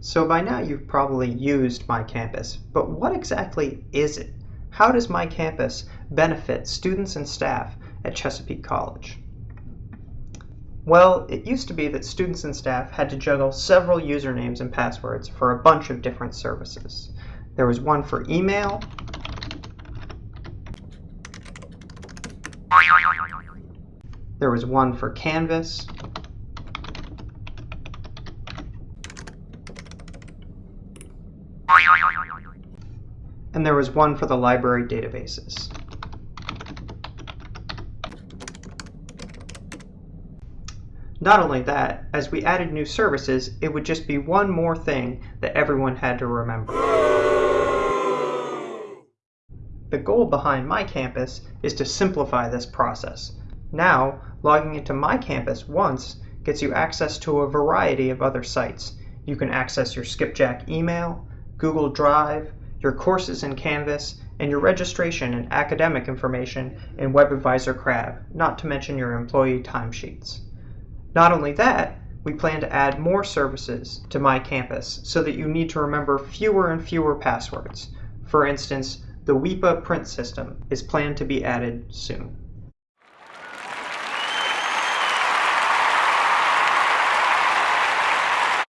So by now you've probably used MyCampus, but what exactly is it? How does MyCampus benefit students and staff at Chesapeake College? Well, it used to be that students and staff had to juggle several usernames and passwords for a bunch of different services. There was one for email, there was one for Canvas, and there was one for the library databases. Not only that, as we added new services, it would just be one more thing that everyone had to remember. The goal behind MyCampus is to simplify this process. Now, logging into MyCampus once gets you access to a variety of other sites. You can access your Skipjack email, Google Drive, your courses in Canvas, and your registration and academic information in WebAdvisor CRAB, not to mention your employee timesheets. Not only that, we plan to add more services to MyCampus so that you need to remember fewer and fewer passwords. For instance, the WEPA print system is planned to be added soon.